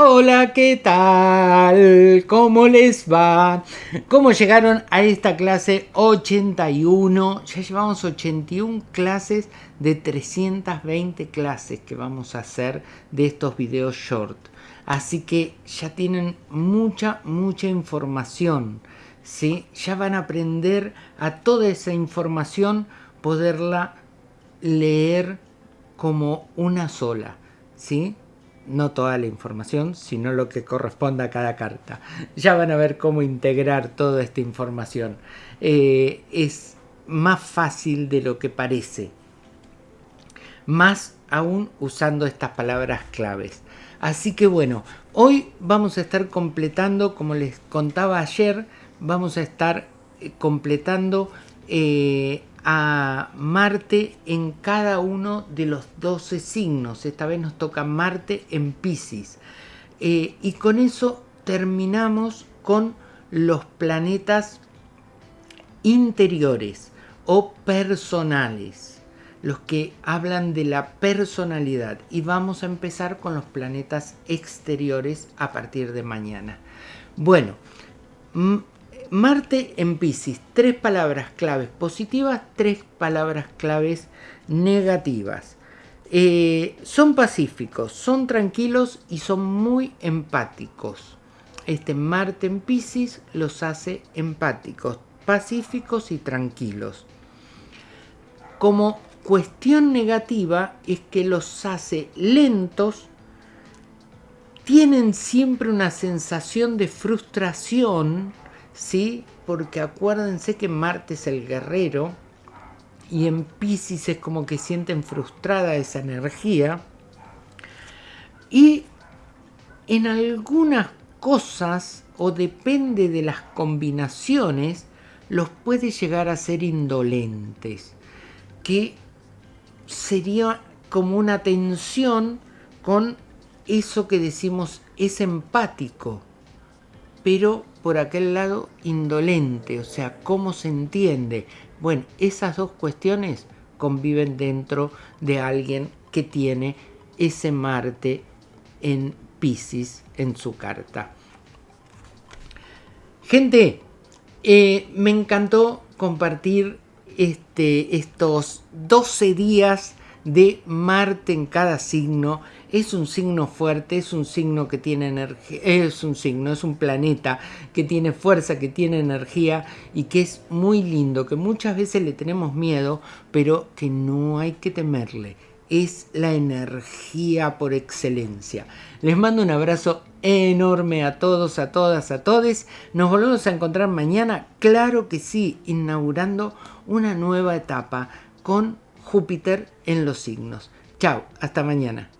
Hola, ¿qué tal? ¿Cómo les va? ¿Cómo llegaron a esta clase 81? Ya llevamos 81 clases de 320 clases que vamos a hacer de estos videos short. Así que ya tienen mucha, mucha información. ¿sí? Ya van a aprender a toda esa información, poderla leer como una sola. ¿sí? No toda la información, sino lo que corresponda a cada carta. Ya van a ver cómo integrar toda esta información. Eh, es más fácil de lo que parece. Más aún usando estas palabras claves. Así que bueno, hoy vamos a estar completando, como les contaba ayer, vamos a estar eh, completando eh, a Marte en cada uno de los 12 signos. Esta vez nos toca Marte en Pisces. Eh, y con eso terminamos con los planetas interiores o personales, los que hablan de la personalidad. Y vamos a empezar con los planetas exteriores a partir de mañana. Bueno, Marte en Pisces, tres palabras claves positivas, tres palabras claves negativas. Eh, son pacíficos, son tranquilos y son muy empáticos. Este Marte en Pisces los hace empáticos, pacíficos y tranquilos. Como cuestión negativa es que los hace lentos, tienen siempre una sensación de frustración, ¿sí? Porque acuérdense que Marte es el guerrero y en Pisces es como que sienten frustrada esa energía. Y en algunas cosas, o depende de las combinaciones, los puede llegar a ser indolentes, que sería como una tensión con eso que decimos es empático, pero por aquel lado indolente, o sea, cómo se entiende. Bueno, esas dos cuestiones conviven dentro de alguien que tiene ese Marte en Pisces en su carta. Gente, eh, me encantó compartir este, estos 12 días de Marte en cada signo es un signo fuerte, es un signo que tiene energía, es un signo, es un planeta que tiene fuerza, que tiene energía y que es muy lindo, que muchas veces le tenemos miedo, pero que no hay que temerle. Es la energía por excelencia. Les mando un abrazo enorme a todos, a todas, a todes. Nos volvemos a encontrar mañana, claro que sí, inaugurando una nueva etapa con Júpiter en los signos. Chao, hasta mañana.